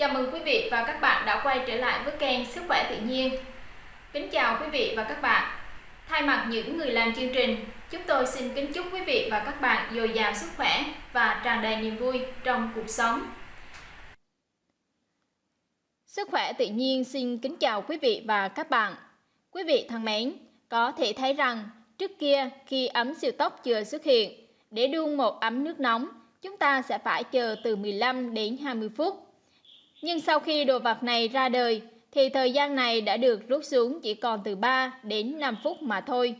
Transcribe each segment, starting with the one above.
Chào mừng quý vị và các bạn đã quay trở lại với kênh Sức khỏe tự nhiên. Kính chào quý vị và các bạn. Thay mặt những người làm chương trình, chúng tôi xin kính chúc quý vị và các bạn dồi dào sức khỏe và tràn đầy niềm vui trong cuộc sống. Sức khỏe tự nhiên xin kính chào quý vị và các bạn. Quý vị thân mến, có thể thấy rằng trước kia khi ấm siêu tốc chưa xuất hiện, để đun một ấm nước nóng, chúng ta sẽ phải chờ từ 15 đến 20 phút nhưng sau khi đồ vật này ra đời, thì thời gian này đã được rút xuống chỉ còn từ 3 đến 5 phút mà thôi.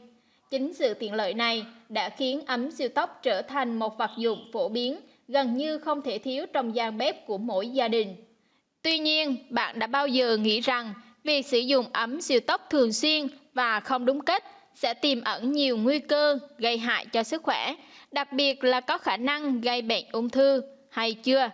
Chính sự tiện lợi này đã khiến ấm siêu tốc trở thành một vật dụng phổ biến, gần như không thể thiếu trong gian bếp của mỗi gia đình. Tuy nhiên, bạn đã bao giờ nghĩ rằng việc sử dụng ấm siêu tốc thường xuyên và không đúng cách sẽ tiềm ẩn nhiều nguy cơ gây hại cho sức khỏe, đặc biệt là có khả năng gây bệnh ung thư hay chưa?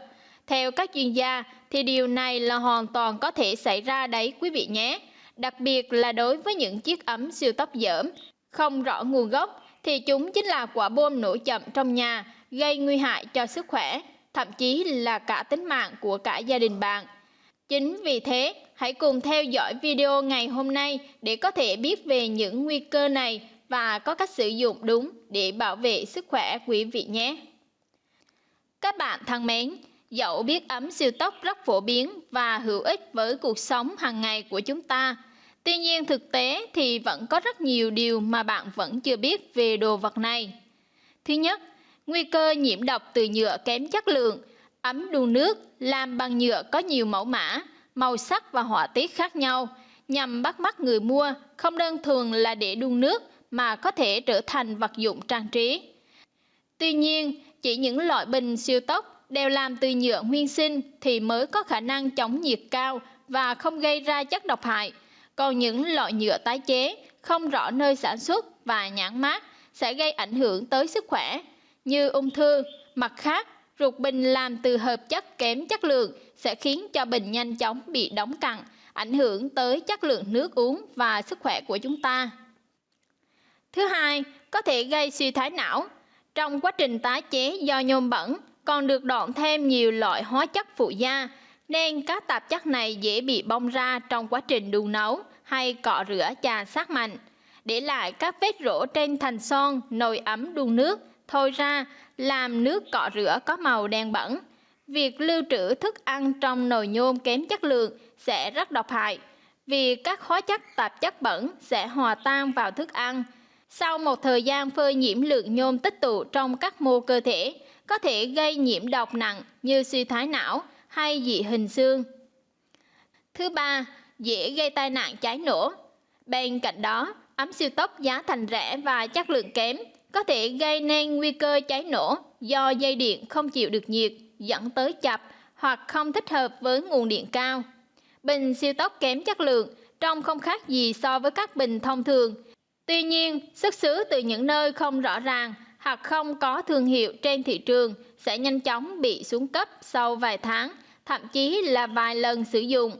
Theo các chuyên gia thì điều này là hoàn toàn có thể xảy ra đấy quý vị nhé. Đặc biệt là đối với những chiếc ấm siêu tốc dởm, không rõ nguồn gốc thì chúng chính là quả bom nổ chậm trong nhà, gây nguy hại cho sức khỏe, thậm chí là cả tính mạng của cả gia đình bạn. Chính vì thế, hãy cùng theo dõi video ngày hôm nay để có thể biết về những nguy cơ này và có cách sử dụng đúng để bảo vệ sức khỏe quý vị nhé. Các bạn thân mến, Dẫu biết ấm siêu tốc rất phổ biến và hữu ích với cuộc sống hàng ngày của chúng ta, tuy nhiên thực tế thì vẫn có rất nhiều điều mà bạn vẫn chưa biết về đồ vật này. Thứ nhất, nguy cơ nhiễm độc từ nhựa kém chất lượng, ấm đun nước làm bằng nhựa có nhiều mẫu mã, màu sắc và họa tiết khác nhau, nhằm bắt mắt người mua không đơn thuần là để đun nước mà có thể trở thành vật dụng trang trí. Tuy nhiên, chỉ những loại bình siêu tốc đều làm từ nhựa nguyên sinh thì mới có khả năng chống nhiệt cao và không gây ra chất độc hại. Còn những loại nhựa tái chế không rõ nơi sản xuất và nhãn mát sẽ gây ảnh hưởng tới sức khỏe như ung thư. Mặt khác, ruột bình làm từ hợp chất kém chất lượng sẽ khiến cho bình nhanh chóng bị đóng cặn, ảnh hưởng tới chất lượng nước uống và sức khỏe của chúng ta. Thứ hai, có thể gây suy thái não. Trong quá trình tái chế do nhôm bẩn, còn được đọn thêm nhiều loại hóa chất phụ gia, nên các tạp chất này dễ bị bong ra trong quá trình đun nấu hay cọ rửa chà sát mạnh, để lại các vết rỗ trên thành son, nồi ấm đun nước, thôi ra làm nước cọ rửa có màu đen bẩn. Việc lưu trữ thức ăn trong nồi nhôm kém chất lượng sẽ rất độc hại, vì các hóa chất tạp chất bẩn sẽ hòa tan vào thức ăn. Sau một thời gian phơi nhiễm lượng nhôm tích tụ trong các mô cơ thể, có thể gây nhiễm độc nặng như suy thoái não hay dị hình xương. Thứ ba, dễ gây tai nạn cháy nổ. Bên cạnh đó, ấm siêu tốc giá thành rẻ và chất lượng kém có thể gây nên nguy cơ cháy nổ do dây điện không chịu được nhiệt dẫn tới chập hoặc không thích hợp với nguồn điện cao. Bình siêu tốc kém chất lượng trông không khác gì so với các bình thông thường. Tuy nhiên, xuất xứ từ những nơi không rõ ràng hoặc không có thương hiệu trên thị trường sẽ nhanh chóng bị xuống cấp sau vài tháng, thậm chí là vài lần sử dụng.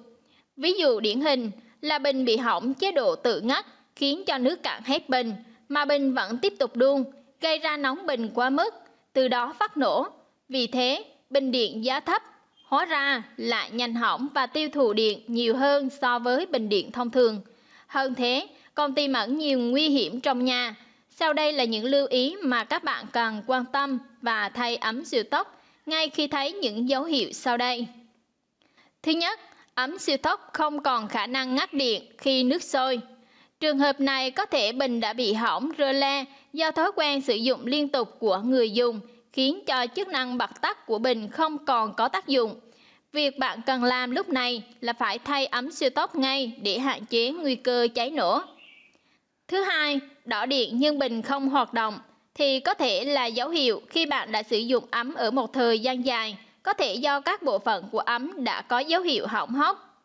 Ví dụ điển hình là bình bị hỏng chế độ tự ngắt khiến cho nước cạn hết bình mà bình vẫn tiếp tục đun, gây ra nóng bình quá mức, từ đó phát nổ. Vì thế, bình điện giá thấp hóa ra lại nhanh hỏng và tiêu thụ điện nhiều hơn so với bình điện thông thường. Hơn thế, còn tiềm ẩn nhiều nguy hiểm trong nhà sau đây là những lưu ý mà các bạn cần quan tâm và thay ấm siêu tốc ngay khi thấy những dấu hiệu sau đây. Thứ nhất, ấm siêu tốc không còn khả năng ngắt điện khi nước sôi. Trường hợp này có thể bình đã bị hỏng rơ le do thói quen sử dụng liên tục của người dùng khiến cho chức năng bật tắt của bình không còn có tác dụng. Việc bạn cần làm lúc này là phải thay ấm siêu tốc ngay để hạn chế nguy cơ cháy nổ. Thứ hai, đỏ điện nhưng bình không hoạt động thì có thể là dấu hiệu khi bạn đã sử dụng ấm ở một thời gian dài, có thể do các bộ phận của ấm đã có dấu hiệu hỏng hóc.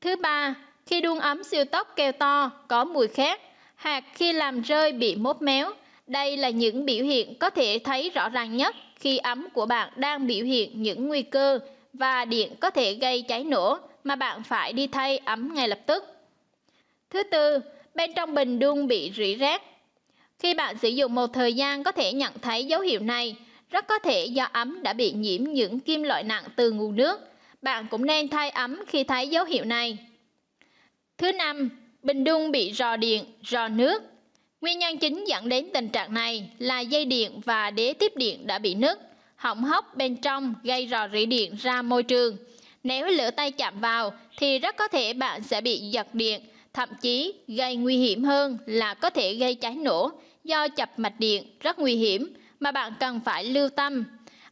Thứ ba, khi đun ấm siêu tốc kêu to, có mùi khét, hoặc khi làm rơi bị mốt méo, đây là những biểu hiện có thể thấy rõ ràng nhất khi ấm của bạn đang biểu hiện những nguy cơ và điện có thể gây cháy nổ mà bạn phải đi thay ấm ngay lập tức. Thứ tư, bên trong bình đun bị rỉ rác Khi bạn sử dụng một thời gian có thể nhận thấy dấu hiệu này, rất có thể do ấm đã bị nhiễm những kim loại nặng từ nguồn nước. bạn cũng nên thay ấm khi thấy dấu hiệu này. Thứ năm, bình đun bị rò điện, rò nước. Nguyên nhân chính dẫn đến tình trạng này là dây điện và đế tiếp điện đã bị nứt, hỏng hóc bên trong gây rò rỉ điện ra môi trường. Nếu lửa tay chạm vào thì rất có thể bạn sẽ bị giật điện, thậm chí gây nguy hiểm hơn là có thể gây cháy nổ do chập mạch điện rất nguy hiểm mà bạn cần phải lưu tâm.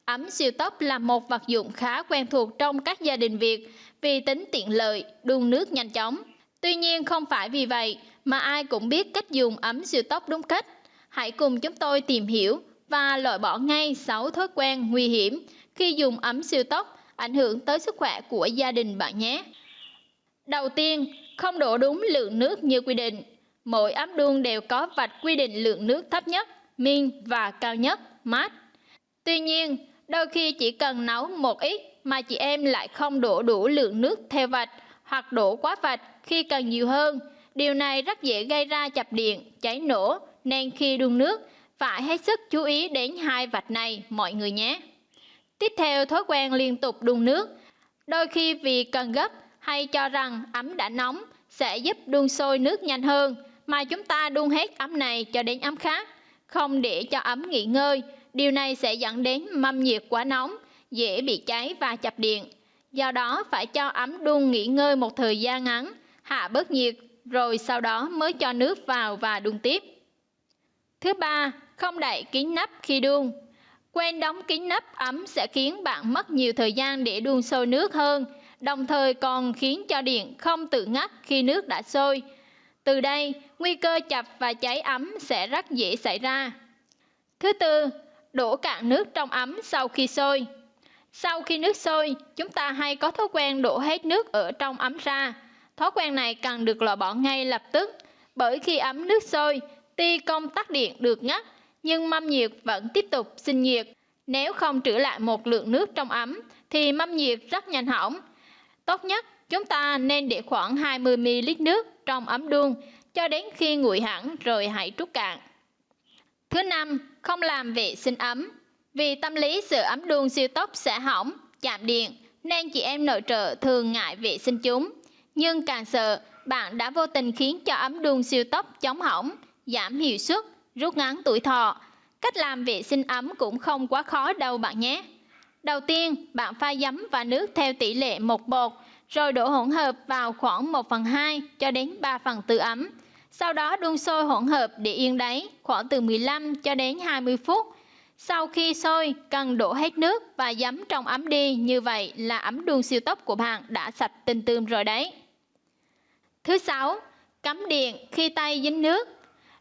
Ấm siêu tốc là một vật dụng khá quen thuộc trong các gia đình Việt vì tính tiện lợi, đun nước nhanh chóng. Tuy nhiên không phải vì vậy mà ai cũng biết cách dùng ấm siêu tốc đúng cách. Hãy cùng chúng tôi tìm hiểu và loại bỏ ngay 6 thói quen nguy hiểm khi dùng ấm siêu tốc ảnh hưởng tới sức khỏe của gia đình bạn nhé. Đầu tiên, không đổ đúng lượng nước như quy định. Mỗi ấm đun đều có vạch quy định lượng nước thấp nhất, min và cao nhất, mát. Tuy nhiên, đôi khi chỉ cần nấu một ít mà chị em lại không đổ đủ lượng nước theo vạch hoặc đổ quá vạch khi cần nhiều hơn. Điều này rất dễ gây ra chập điện, cháy nổ nên khi đun nước phải hết sức chú ý đến hai vạch này mọi người nhé. Tiếp theo thói quen liên tục đun nước. Đôi khi vì cần gấp hay cho rằng ấm đã nóng sẽ giúp đun sôi nước nhanh hơn mà chúng ta đun hết ấm này cho đến ấm khác, không để cho ấm nghỉ ngơi. Điều này sẽ dẫn đến mâm nhiệt quá nóng, dễ bị cháy và chập điện. Do đó phải cho ấm đun nghỉ ngơi một thời gian ngắn, hạ bớt nhiệt, rồi sau đó mới cho nước vào và đun tiếp. Thứ ba, không đậy kín nắp khi đun. Quen đóng kín nắp ấm sẽ khiến bạn mất nhiều thời gian để đun sôi nước hơn, đồng thời còn khiến cho điện không tự ngắt khi nước đã sôi. Từ đây, nguy cơ chập và cháy ấm sẽ rất dễ xảy ra. Thứ tư, đổ cạn nước trong ấm sau khi sôi. Sau khi nước sôi, chúng ta hay có thói quen đổ hết nước ở trong ấm ra. Thói quen này cần được loại bỏ ngay lập tức, bởi khi ấm nước sôi, tuy công tắc điện được ngắt, nhưng mâm nhiệt vẫn tiếp tục sinh nhiệt. Nếu không trữ lại một lượng nước trong ấm, thì mâm nhiệt rất nhanh hỏng. Tốt nhất, chúng ta nên để khoảng 20ml nước trong ấm đun, cho đến khi nguội hẳn rồi hãy trút cạn. Thứ năm, không làm vệ sinh ấm. Vì tâm lý sự ấm đun siêu tốc sẽ hỏng, chạm điện, nên chị em nội trợ thường ngại vệ sinh chúng. Nhưng càng sợ, bạn đã vô tình khiến cho ấm đun siêu tốc chống hỏng, giảm hiệu suất, rút ngắn tuổi thọ. Cách làm vệ sinh ấm cũng không quá khó đâu bạn nhé. Đầu tiên, bạn pha giấm và nước theo tỷ lệ một bột, rồi đổ hỗn hợp vào khoảng 1 phần 2 cho đến 3 phần tư ấm. Sau đó đun sôi hỗn hợp để yên đáy khoảng từ 15 cho đến 20 phút. Sau khi sôi, cần đổ hết nước và giấm trong ấm đi, như vậy là ấm đun siêu tốc của bạn đã sạch tinh tươm rồi đấy. Thứ sáu, cắm điện khi tay dính nước.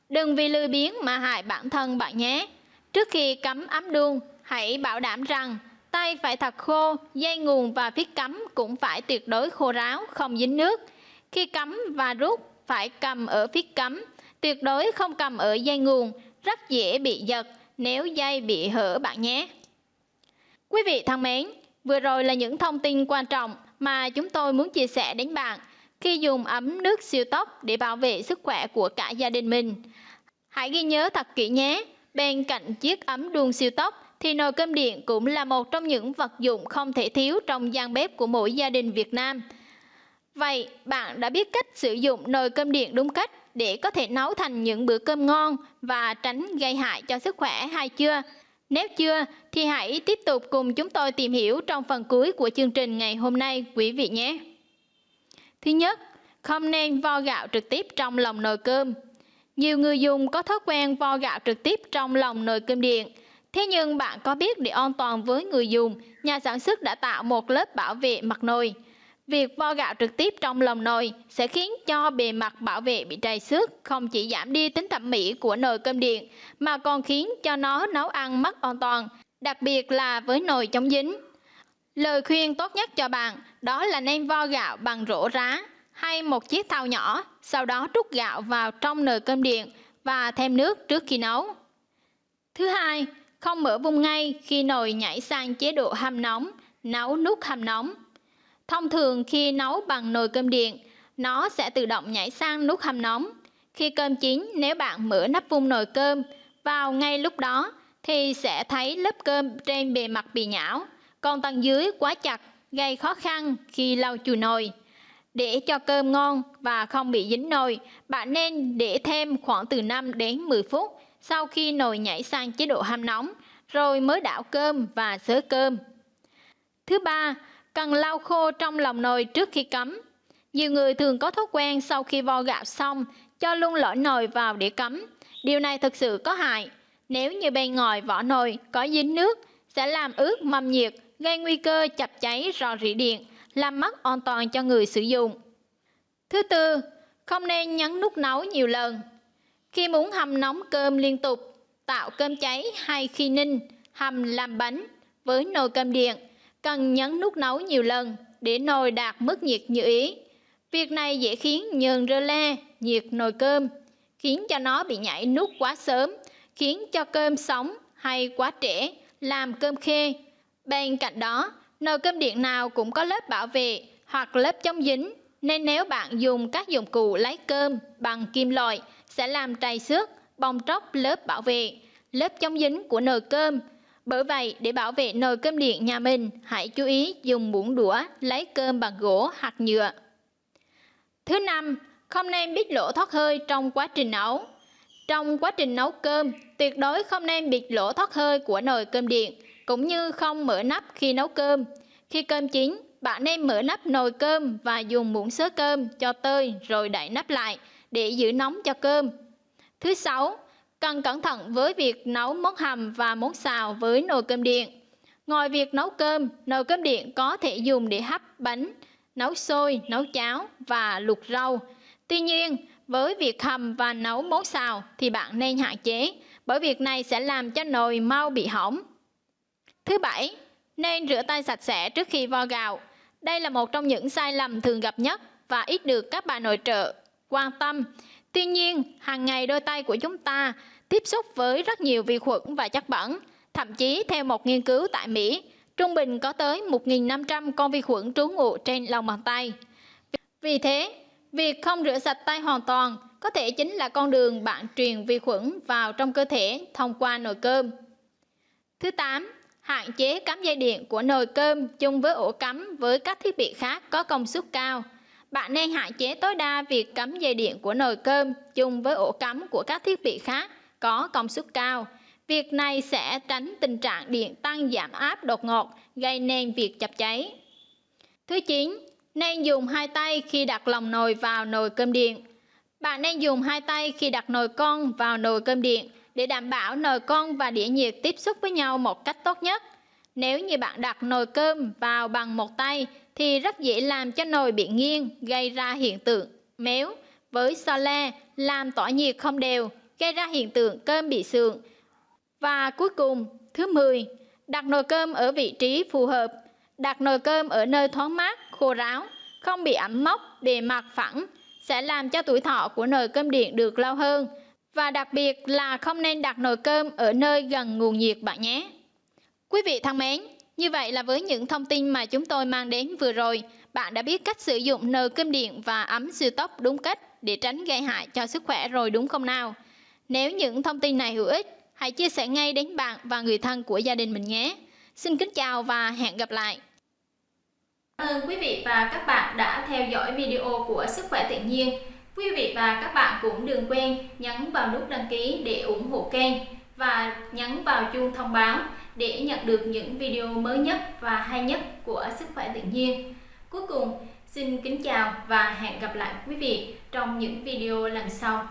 Đừng vì lười biếng mà hại bản thân bạn nhé. Trước khi cắm ấm đun, hãy bảo đảm rằng tay phải thật khô, dây nguồn và phít cắm cũng phải tuyệt đối khô ráo, không dính nước. Khi cắm và rút, phải cầm ở phít cắm, tuyệt đối không cầm ở dây nguồn, rất dễ bị giật nếu dây bị hở bạn nhé. Quý vị thân mến, vừa rồi là những thông tin quan trọng mà chúng tôi muốn chia sẻ đến bạn khi dùng ấm nước siêu tốc để bảo vệ sức khỏe của cả gia đình mình. Hãy ghi nhớ thật kỹ nhé, bên cạnh chiếc ấm đun siêu tốc thì nồi cơm điện cũng là một trong những vật dụng không thể thiếu trong gian bếp của mỗi gia đình Việt Nam. Vậy bạn đã biết cách sử dụng nồi cơm điện đúng cách để có thể nấu thành những bữa cơm ngon và tránh gây hại cho sức khỏe hay chưa? Nếu chưa thì hãy tiếp tục cùng chúng tôi tìm hiểu trong phần cuối của chương trình ngày hôm nay quý vị nhé. Thứ nhất, không nên vo gạo trực tiếp trong lòng nồi cơm. Nhiều người dùng có thói quen vo gạo trực tiếp trong lòng nồi cơm điện. Thế nhưng bạn có biết để an toàn với người dùng, nhà sản xuất đã tạo một lớp bảo vệ mặt nồi. Việc vo gạo trực tiếp trong lòng nồi sẽ khiến cho bề mặt bảo vệ bị trầy xước, không chỉ giảm đi tính thẩm mỹ của nồi cơm điện, mà còn khiến cho nó nấu ăn mất an toàn, đặc biệt là với nồi chống dính. Lời khuyên tốt nhất cho bạn đó là nên vo gạo bằng rổ rá hay một chiếc thau nhỏ, sau đó trút gạo vào trong nồi cơm điện và thêm nước trước khi nấu. Thứ hai, không mở vung ngay khi nồi nhảy sang chế độ hâm nóng, nấu nút hâm nóng. Thông thường khi nấu bằng nồi cơm điện, nó sẽ tự động nhảy sang nút hâm nóng. Khi cơm chín, nếu bạn mở nắp vung nồi cơm vào ngay lúc đó thì sẽ thấy lớp cơm trên bề mặt bị nhão, còn tầng dưới quá chặt gây khó khăn khi lau chùi nồi. Để cho cơm ngon và không bị dính nồi, bạn nên để thêm khoảng từ 5 đến 10 phút sau khi nồi nhảy sang chế độ hâm nóng, rồi mới đảo cơm và xới cơm. Thứ ba, cần lau khô trong lòng nồi trước khi cắm. Nhiều người thường có thói quen sau khi vo gạo xong, cho luôn lõi nồi vào để cắm. Điều này thực sự có hại. Nếu như bên ngoài vỏ nồi có dính nước, sẽ làm ướt mâm nhiệt, gây nguy cơ chập cháy rò rỉ điện, làm mất an toàn cho người sử dụng. Thứ tư, không nên nhấn nút nấu nhiều lần. Khi muốn hầm nóng cơm liên tục, tạo cơm cháy hay khi ninh, hầm làm bánh với nồi cơm điện, cần nhấn nút nấu nhiều lần để nồi đạt mức nhiệt như ý. Việc này dễ khiến nhờn rơ le, nhiệt nồi cơm, khiến cho nó bị nhảy nút quá sớm, khiến cho cơm sống hay quá trễ, làm cơm khê. Bên cạnh đó, nồi cơm điện nào cũng có lớp bảo vệ hoặc lớp chống dính, nên nếu bạn dùng các dụng cụ lấy cơm bằng kim loại sẽ làm trầy xước, bong tróc lớp bảo vệ, lớp chống dính của nồi cơm. Bởi vậy, để bảo vệ nồi cơm điện nhà mình, hãy chú ý dùng muỗng đũa lấy cơm bằng gỗ hoặc nhựa. Thứ năm, không nên bít lỗ thoát hơi trong quá trình nấu. Trong quá trình nấu cơm, tuyệt đối không nên bịt lỗ thoát hơi của nồi cơm điện, cũng như không mở nắp khi nấu cơm. Khi cơm chín, bạn nên mở nắp nồi cơm và dùng muỗng sớ cơm cho tơi rồi đậy nắp lại để giữ nóng cho cơm. Thứ sáu, cần cẩn thận với việc nấu món hầm và món xào với nồi cơm điện. Ngoài việc nấu cơm, nồi cơm điện có thể dùng để hấp bánh, nấu xôi, nấu cháo và luộc rau. Tuy nhiên, với việc hầm và nấu món xào thì bạn nên hạn chế, bởi việc này sẽ làm cho nồi mau bị hỏng. Thứ bảy, nên rửa tay sạch sẽ trước khi vo gạo. Đây là một trong những sai lầm thường gặp nhất và ít được các bà nội trợ quan tâm. Tuy nhiên, hàng ngày đôi tay của chúng ta tiếp xúc với rất nhiều vi khuẩn và chất bẩn. Thậm chí theo một nghiên cứu tại Mỹ, trung bình có tới 1.500 con vi khuẩn trú ngụ trên lòng bàn tay. Vì thế, việc không rửa sạch tay hoàn toàn có thể chính là con đường bạn truyền vi khuẩn vào trong cơ thể thông qua nồi cơm. Thứ 8. Hạn chế cắm dây điện của nồi cơm chung với ổ cắm với các thiết bị khác có công suất cao. Bạn nên hạn chế tối đa việc cắm dây điện của nồi cơm chung với ổ cắm của các thiết bị khác có công suất cao. Việc này sẽ tránh tình trạng điện tăng giảm áp đột ngột, gây nên việc chập cháy. Thứ 9. Nên dùng hai tay khi đặt lòng nồi vào nồi cơm điện. Bạn nên dùng hai tay khi đặt nồi con vào nồi cơm điện để đảm bảo nồi con và đĩa nhiệt tiếp xúc với nhau một cách tốt nhất. Nếu như bạn đặt nồi cơm vào bằng một tay thì rất dễ làm cho nồi bị nghiêng, gây ra hiện tượng méo với so le, làm tỏa nhiệt không đều, gây ra hiện tượng cơm bị sượng. Và cuối cùng, thứ 10, đặt nồi cơm ở vị trí phù hợp. Đặt nồi cơm ở nơi thoáng mát, khô ráo, không bị ẩm mốc, bề mặt phẳng, sẽ làm cho tuổi thọ của nồi cơm điện được lâu hơn. Và đặc biệt là không nên đặt nồi cơm ở nơi gần nguồn nhiệt bạn nhé. Quý vị thân mến, như vậy là với những thông tin mà chúng tôi mang đến vừa rồi, bạn đã biết cách sử dụng nồi cơm điện và ấm siêu tốc đúng cách để tránh gây hại cho sức khỏe rồi đúng không nào? Nếu những thông tin này hữu ích, hãy chia sẻ ngay đến bạn và người thân của gia đình mình nhé. Xin kính chào và hẹn gặp lại. Cảm ơn quý vị và các bạn đã theo dõi video của Sức khỏe tự nhiên. Quý vị và các bạn cũng đừng quên nhấn vào nút đăng ký để ủng hộ kênh và nhấn vào chuông thông báo để nhận được những video mới nhất và hay nhất của Sức khỏe tự nhiên. Cuối cùng, xin kính chào và hẹn gặp lại quý vị trong những video lần sau.